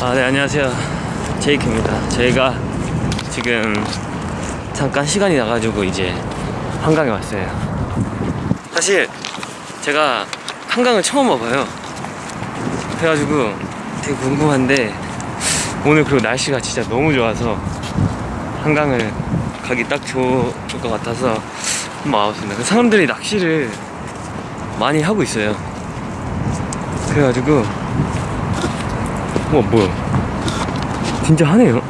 아, 네, 안녕하세요. 제이크입니다. 저희가 지금 잠깐 시간이 나가지고 이제 한강에 왔어요. 사실 제가 한강을 처음 와봐요. 그래가지고 되게 궁금한데 오늘 그리고 날씨가 진짜 너무 좋아서 한강을 가기 딱 좋을 것 같아서 한번 와봤습니다. 그 사람들이 낚시를 많이 하고 있어요. 그래가지고 와 뭐야? 진짜 하네요.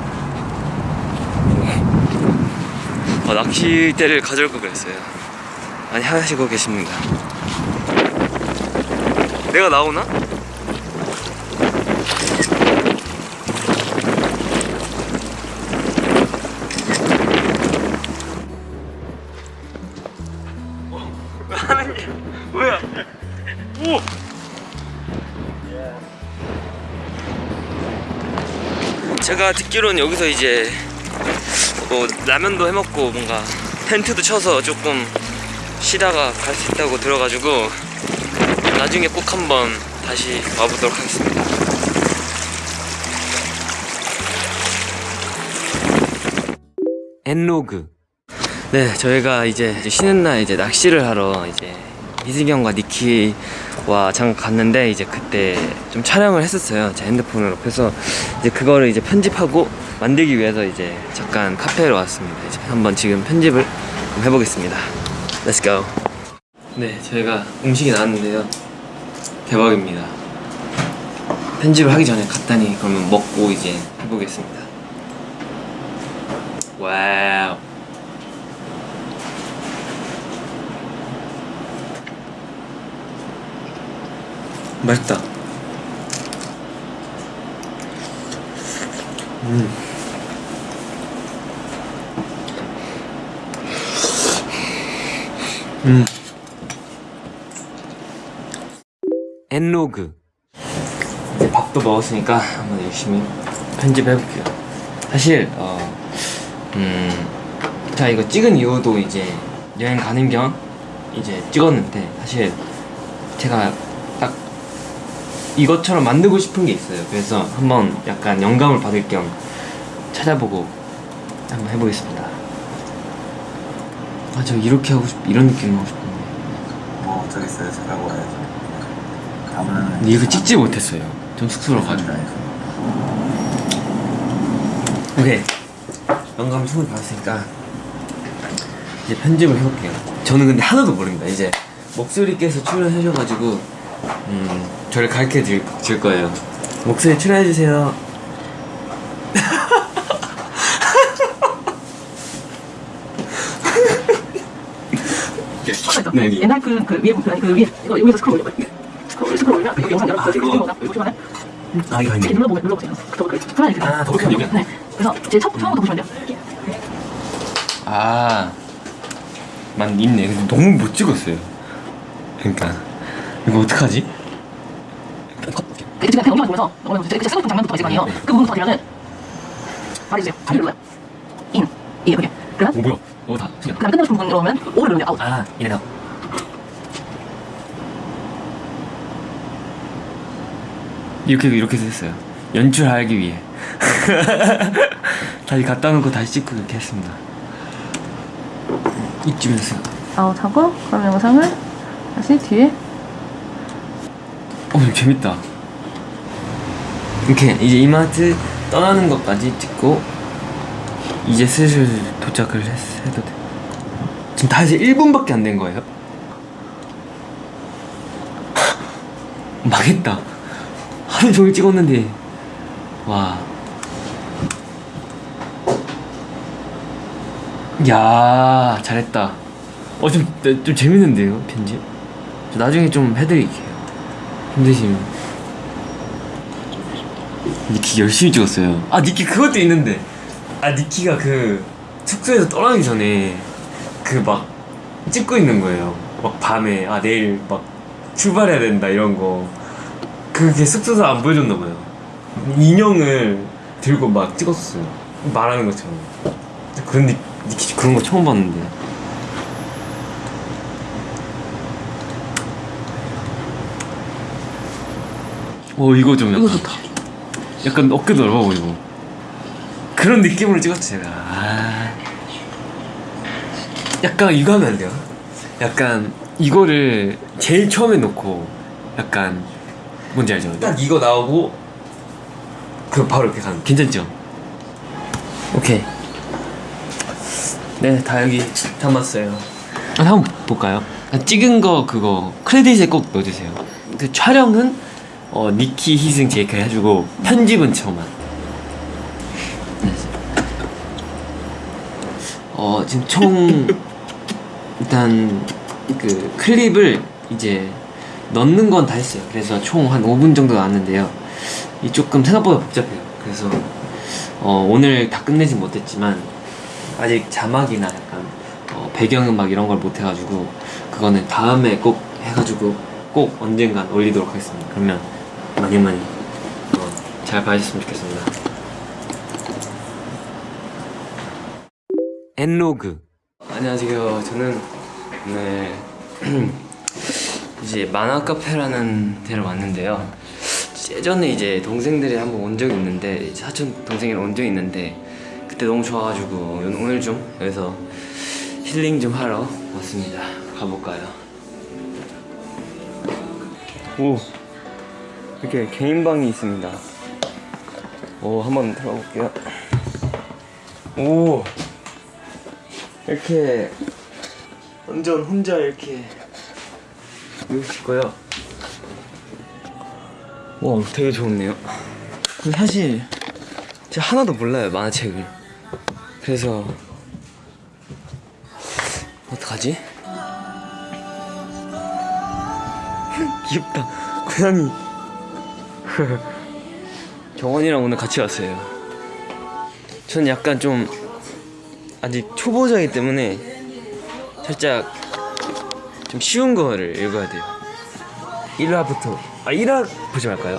아, 낚싯대를 가져올 걸 그랬어요. 많이 하시고 계십니다. 내가 나오나? 제가 듣기로는 여기서 이제 뭐 라면도 해먹고 뭔가 텐트도 쳐서 조금 쉬다가 갈 수 있다고 들어가지고 나중에 꼭 한번 다시 와보도록 하겠습니다. 엔로그 네 저희가 이제 쉬는 날 이제 낚시를 하러 이제 이승경과 니키와 잠깐 갔는데 이제 그때 좀 촬영을 했었어요. 제 핸드폰으로. 그래서 이제 그거를 이제 편집하고 만들기 위해서 이제 잠깐 카페로 왔습니다. 이제 한번 지금 편집을 해보겠습니다. Let's go. 네 저희가 음식이 나왔는데요. 대박입니다. 편집을 하기 전에 간단히 그러면 먹고 이제 해보겠습니다. 와우 맛있다. 음. 음. 엔로그. 이제 밥도 먹었으니까 한번 열심히 편집해 볼게요. 사실 어, 음, 자 이거 찍은 이유도 이제 여행 가는 겸 이제 찍었는데 사실 제가 딱 이것처럼 만들고 싶은 게 있어요. 그래서 한번 약간 영감을 받을 겸 찾아보고 한번 해보겠습니다. 아, 저 이렇게 하고 싶, 이런 느낌 하고 싶은데. 뭐 어쩌겠어요 잘하고 와야죠 근데 이거 찍지 못했어요. 좀 쑥스러워가지고. 오케이. 영감 충분히 받았으니까 이제 편집을 해볼게요. 저는 근데 하나도 모릅니다. 이제 목소리께서 출연하셔가지고 음, 저를 가르쳐 줄, 줄 거예요. 목소리 출연해주세요. 네, 여기. 옛날 그, 그 위에 보면 그 위에 이거 여기서 스크롤 올려봐요. 스크롤 스크롤 올리면 그 영상 찍은 거나 보시면 아, 이거 이렇게 눌러보면 눌러보세요. 더블 클릭. 편하게 그냥. 아, 더블 클릭이요? 네. 그래서 제 첫 처음부터 보시면 돼요. 아, 만 있네. 너무 못 찍었어요. 그러니까 이거 어떡하지? 그 지금 영상을 보면서 어머니 제 쓰고 있던 장면부터 있을 거 아니에요. 그 부분부터 들으면은 말해주세요. 자리 눌러요. 인 이게 그게. 그러면 오 뭐야? 오 다. 그다음에 끝내고 싶은 부분 들어오면 오를 누르면 아웃. 아, 이래다. 이렇게 이렇게 했어요. 연출하기 위해. 다시 갖다 놓고 다시 찍고 이렇게 했습니다. 이쯤에서. 아웃하고 그럼 영상을 다시 뒤에 어, 재밌다. 이렇게 이제 이마트 떠나는 것까지 찍고 이제 슬슬 도착을 했, 해도 돼. 지금 다 해서 1분밖에 안 된 거예요? 망했다. 하루 종일 찍었는데 와. 야 잘했다. 어 좀 좀 재밌는데요 편집? 저 나중에 좀 해드릴게요. 힘드시면. 니키 열심히 찍었어요. 아 니키 그것도 있는데. 아 니키가 그 숙소에서 떠나기 전에 그 막 찍고 있는 거예요. 막 밤에 아 내일 막 출발해야 된다 이런 거. 그게 숙소에서 안 보여줬나 봐요. 인형을 들고 막 찍었어요. 말하는 것처럼. 그런 니, 니키 그런 거 처음 봤는데 오 이거 좀 이거 약간 좋다. 약간 어깨도 넓어 보이고 그런 느낌으로 찍었죠 제가 아. 약간 이거 하면 안 돼요? 약간 이거를 제일 처음에 놓고 약간 뭔지 알죠? 딱 이거 나오고 그 바로 이렇게 가는 괜찮죠? 오케이 네다 여기 담았어요 아, 한번 볼까요? 아, 찍은 거 그거 크레딧에 꼭 넣어주세요 그 촬영은 어, 니키, 희승, 제이크 해주고 편집은 저만 네. 어 지금 총 일단 그 클립을 이제 넣는 건 다 했어요. 그래서 총 한 5분 정도 나왔는데요. 이 조금 생각보다 복잡해요. 그래서 어, 오늘 다 끝내진 못했지만 아직 자막이나 약간 어, 배경음악 이런 걸 못 해가지고 그거는 다음에 꼭 해가지고 꼭 언젠간 올리도록 하겠습니다. 그러면 많이 많이 어, 잘 봐주셨으면 좋겠습니다. 엔로그 안녕하세요. 저는 오늘 이제 만화 카페라는 데를 왔는데요. 예전에 이제 동생들이 한번 온 적이 있는데 사촌 동생이랑 온 적이 있는데 그때 너무 좋아가지고 오늘 좀 여기서 힐링 좀 하러 왔습니다. 가볼까요? 오 이렇게 개인 방이 있습니다. 오 한번 들어가 볼게요. 오 이렇게 완전 혼자 이렇게 이렇게 있고요. 와 되게 좋네요. 사실 제가 하나도 몰라요 만화책을. 그래서 어떡하지? 귀엽다 고양이. 정원이랑 오늘 같이 왔어요. 전 약간 좀 아직 초보자이기 때문에 살짝 좀 쉬운 거를 읽어야 돼요. 1화부터 아 1화 보지 말까요?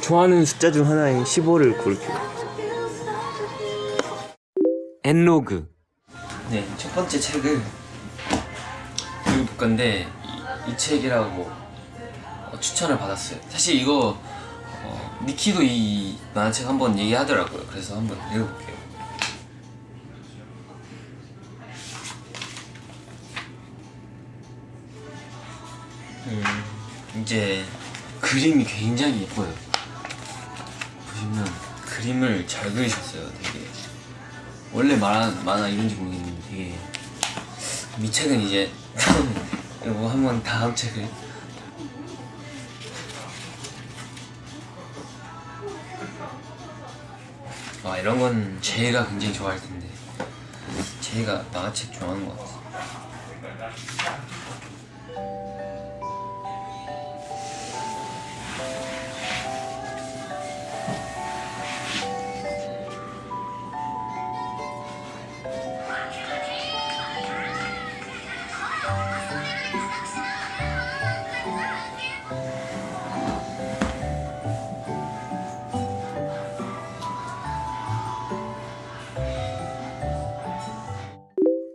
좋아하는 숫자 중 하나인 15를 고를게요. 엔로그 네, 첫 번째 책을 읽을 건데 이, 이 책이라고 어, 추천을 받았어요. 사실 이거 어, 니키도 이 만화책 한번 얘기하더라고요. 그래서 한번 읽어볼게요. 음, 이제 그림이 굉장히 예뻐요. 보시면 그림을 잘 그리셨어요. 되게 원래 만화 만화 이런지 모르겠는데 되게 이 책은 이제 이거 한번 다음 책을 아 이런 건 제이가 굉장히 좋아할 텐데 제이가 만화책 좋아하는 것 같아.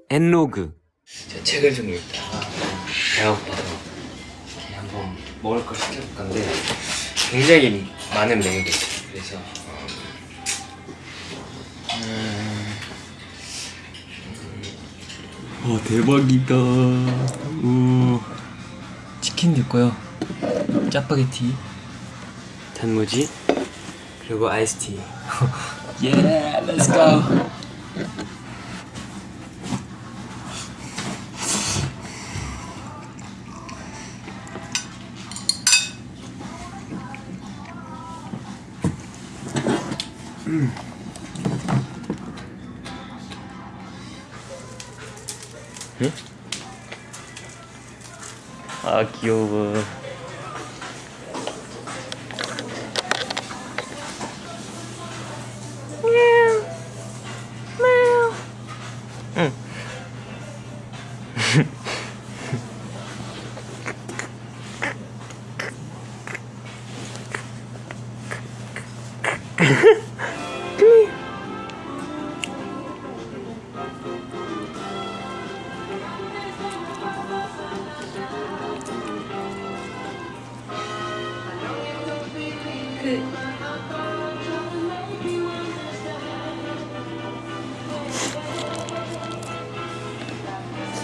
엔로그. 제 책을 좀 읽다가 배가 고파서 이렇게 한번 먹을 걸 시켜볼 건데 굉장히 많은 메뉴가 있어요 그래서 음... 와 대박이다. 우 치킨도 있고요. 짜파게티. 단무지 그리고 아이스티. 예 렛츠 고 아 귀여워. 응.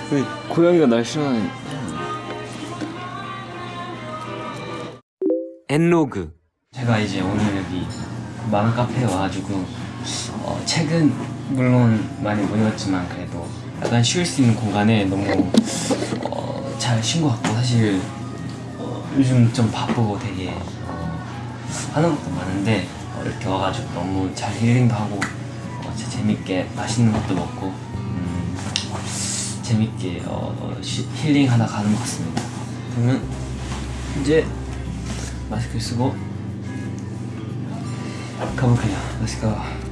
그 고양이가 날 싫어하는 엔로그. 제가 이제 오늘 여기 맘 카페에 와가지고 어, 책은 물론 많이 못 읽었지만 그래도 약간 쉴수 있는 공간에 너무 어, 잘 쉰 것 같고 사실 어, 요즘 좀 바쁘고 되게 하는 것도 많은데 어, 이렇게 와가지고 너무 잘 힐링도 하고 어, 진짜 재밌게 맛있는 것도 먹고 음, 재밌게 어, 힐링하다 가는 것 같습니다. 그러면 이제 마스크 쓰고 가볼게요. Go.